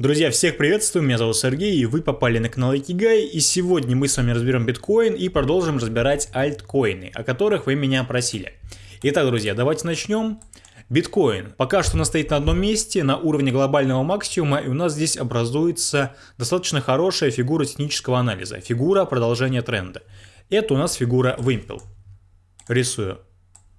Друзья, всех приветствую, меня зовут Сергей, и вы попали на канал Икигай, и сегодня мы с вами разберем биткоин и продолжим разбирать альткоины, о которых вы меня просили. Итак, друзья, давайте начнем. Биткоин. Пока что он стоит на одном месте, на уровне глобального максимума, и у нас здесь образуется достаточно хорошая фигура технического анализа, фигура продолжения тренда. Это у нас фигура вымпел. Рисую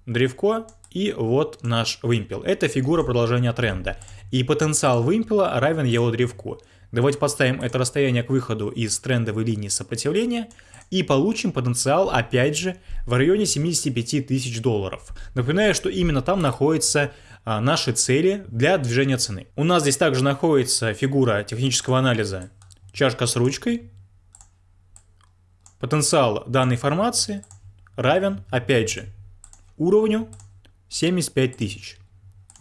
древко, и вот наш вымпел. Это фигура продолжения тренда. И потенциал вымпела равен его древку. Давайте поставим это расстояние к выходу из трендовой линии сопротивления и получим потенциал, опять же, в районе 75 тысяч долларов. Напоминаю, что именно там находятся а, наши цели для движения цены. У нас здесь также находится фигура технического анализа чашка с ручкой. Потенциал данной формации равен, опять же, уровню 75 тысяч.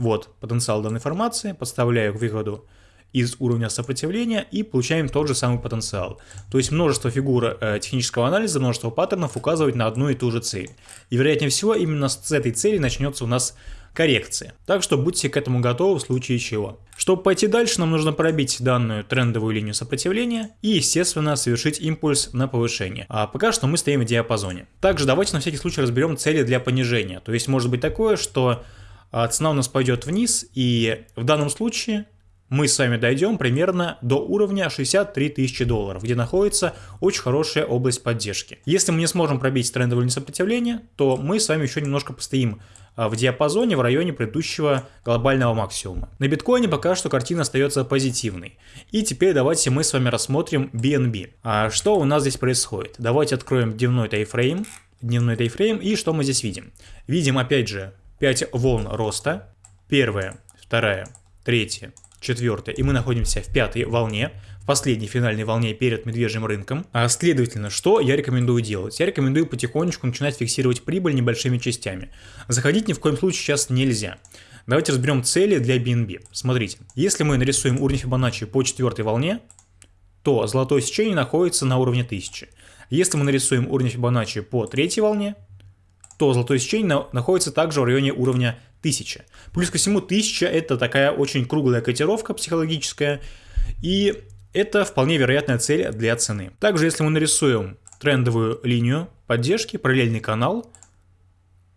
Вот потенциал данной формации, подставляю выходу из уровня сопротивления и получаем тот же самый потенциал. То есть множество фигур э, технического анализа, множество паттернов указывают на одну и ту же цель. И вероятнее всего именно с этой цели начнется у нас коррекция. Так что будьте к этому готовы в случае чего. Чтобы пойти дальше, нам нужно пробить данную трендовую линию сопротивления и, естественно, совершить импульс на повышение. А пока что мы стоим в диапазоне. Также давайте на всякий случай разберем цели для понижения. То есть может быть такое, что цена у нас пойдет вниз, и в данном случае мы с вами дойдем примерно до уровня 63 тысячи долларов, где находится очень хорошая область поддержки. Если мы не сможем пробить трендовое сопротивление, то мы с вами еще немножко постоим а, в диапазоне в районе предыдущего глобального максимума. На биткоине пока что картина остается позитивной. И теперь давайте мы с вами рассмотрим BNB. А что у нас здесь происходит? Давайте откроем дневной тайфрейм. Дневной тайфрейм и что мы здесь видим? Видим опять же 5 волн роста. Первая, вторая, третья, четвертая. И мы находимся в пятой волне, в последней финальной волне перед медвежьим рынком. А следовательно, что я рекомендую делать? Я рекомендую потихонечку начинать фиксировать прибыль небольшими частями. Заходить ни в коем случае сейчас нельзя. Давайте разберем цели для BNB. Смотрите, если мы нарисуем уровень Фибоначчи по четвертой волне, то золотое сечение находится на уровне 1000. Если мы нарисуем уровень Фибоначчи по третьей волне, то золотое сечение находится также в районе уровня 1000. Плюс ко всему 1000 это такая очень круглая котировка психологическая, и это вполне вероятная цель для цены. Также если мы нарисуем трендовую линию поддержки, параллельный канал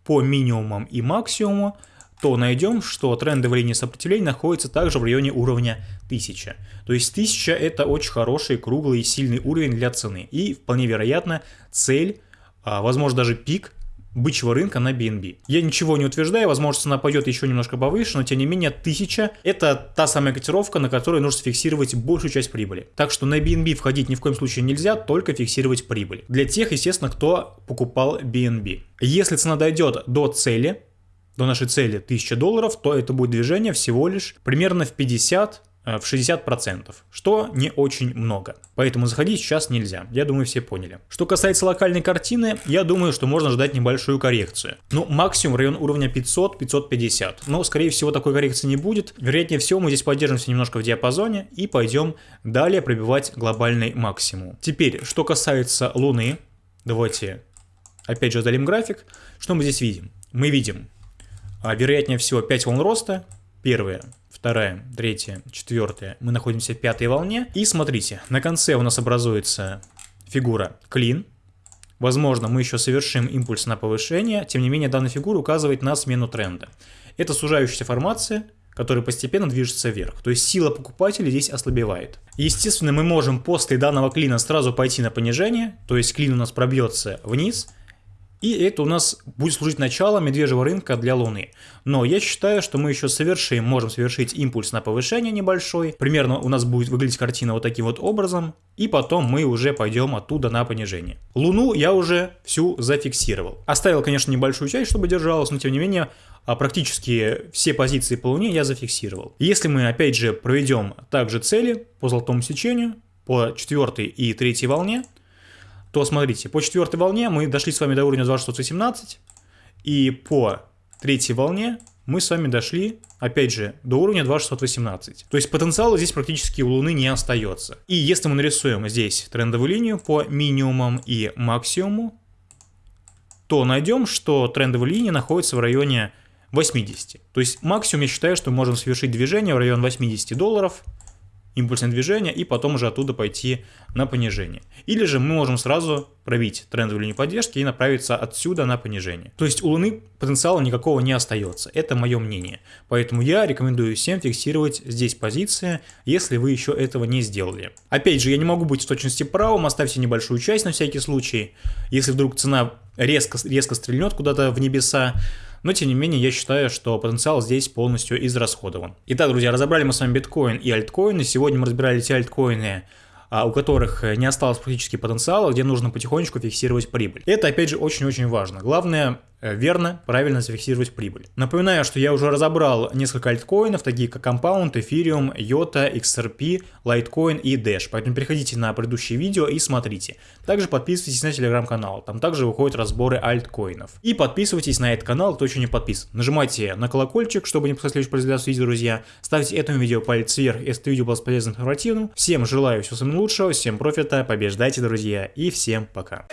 по минимумам и максимуму, то найдем, что трендовая линия сопротивления находится также в районе уровня 1000. То есть 1000 это очень хороший, круглый и сильный уровень для цены. И вполне вероятно цель, а, возможно даже пик бычьего рынка на BNB. Я ничего не утверждаю, возможно, цена пойдет еще немножко повыше, но тем не менее 1000 это та самая котировка, на которой нужно фиксировать большую часть прибыли. Так что на BNB входить ни в коем случае нельзя, только фиксировать прибыль. Для тех, естественно, кто покупал BNB. Если цена дойдет до цели, до нашей цели 1000 долларов, то это будет движение всего лишь примерно в 50 Э, в 60%, что не очень много. Поэтому заходить сейчас нельзя, я думаю все поняли. Что касается локальной картины, я думаю, что можно ждать небольшую коррекцию. Ну, максимум район уровня 500-550, но скорее всего такой коррекции не будет. Вероятнее всего мы здесь поддержимся немножко в диапазоне и пойдем далее пробивать глобальный максимум. Теперь, что касается Луны, давайте опять же удалим график. Что мы здесь видим? Мы видим, а, вероятнее всего 5 волн роста, первая, вторая, третья, четвертая. Мы находимся в пятой волне. И смотрите, на конце у нас образуется фигура клин. Возможно, мы еще совершим импульс на повышение, тем не менее данная фигура указывает на смену тренда. Это сужающаяся формация, которая постепенно движется вверх. То есть сила покупателей здесь ослабевает. Естественно, мы можем после данного клина сразу пойти на понижение, то есть клин у нас пробьется вниз, и это у нас будет служить началом медвежьего рынка для Луны. Но я считаю, что мы еще совершим, можем совершить импульс на повышение небольшой. Примерно у нас будет выглядеть картина вот таким вот образом. И потом мы уже пойдем оттуда на понижение. Луну я уже всю зафиксировал. Оставил, конечно, небольшую часть, чтобы держалась, но тем не менее а практически все позиции по Луне я зафиксировал. Если мы опять же проведем также цели по золотому сечению, по четвертой и третьей волне, то смотрите, по четвертой волне мы дошли с вами до уровня 2618, и по третьей волне мы с вами дошли, опять же, до уровня 2618. То есть потенциала здесь практически у Луны не остается. И если мы нарисуем здесь трендовую линию по минимумам и максимуму, то найдем, что трендовая линия находится в районе 80. То есть максимум я считаю, что мы можем совершить движение в район 80 долларов, импульсное движение и потом уже оттуда пойти на понижение. Или же мы можем сразу пробить трендовую линию поддержки и направиться отсюда на понижение. То есть у Луны потенциала никакого не остается. Это мое мнение. Поэтому я рекомендую всем фиксировать здесь позиции, если вы еще этого не сделали. Опять же, я не могу быть в точности правым, оставьте небольшую часть на всякий случай. Если вдруг цена резко, резко стрельнет куда-то в небеса, но тем не менее я считаю, что потенциал здесь полностью израсходован. Итак, друзья, разобрали мы с вами биткоин и альткоины. Сегодня мы разбирали те альткоины, а, у которых не осталось практически потенциала, где нужно потихонечку фиксировать прибыль. Это, опять же, очень-очень важно. Главное верно, правильно зафиксировать прибыль. Напоминаю, что я уже разобрал несколько альткоинов, такие как Compound, Ethereum, IOTA, XRP, Litecoin и Dash, поэтому переходите на предыдущие видео и смотрите. Также подписывайтесь на телеграм-канал, там также выходят разборы альткоинов. И подписывайтесь на этот канал, кто еще не подписан. Нажимайте на колокольчик, чтобы не пропускать следующий производство видео, друзья. Ставьте этому видео палец вверх, если это видео было полезным и информативным. Всем желаю всего самого лучшего, всем профита, побеждайте, друзья, и всем пока.